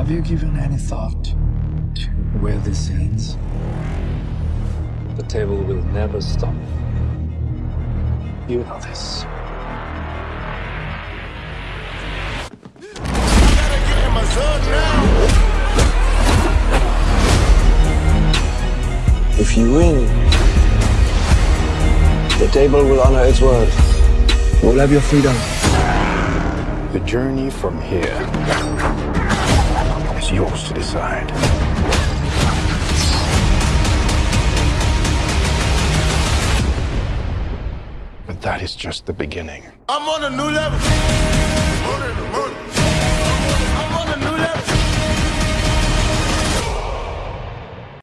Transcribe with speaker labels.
Speaker 1: Have you given any thought to where this ends?
Speaker 2: The table will never stop.
Speaker 1: You know this.
Speaker 3: If you win, the table will honor its word. You'll have your freedom.
Speaker 4: The journey from here yours to decide. But that is just the beginning.
Speaker 5: I'm on a new level.